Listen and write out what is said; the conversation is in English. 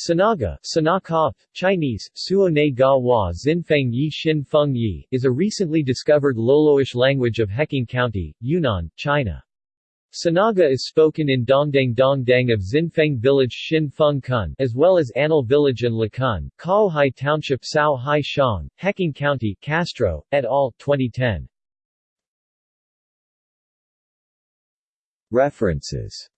Sanaga Sanakop, Chinese, Suone ga wa Xinfeng yi xin feng yi, is a recently discovered Loloish language of Heqing County, Yunnan, China. Sanaga is spoken in Dongdang Dongdang of Xinfeng Village Xin Feng Kun as well as Anil Village and Lakun, Caohai Township Sao Hai Shang, Heqing County, Castro, et al., 2010. References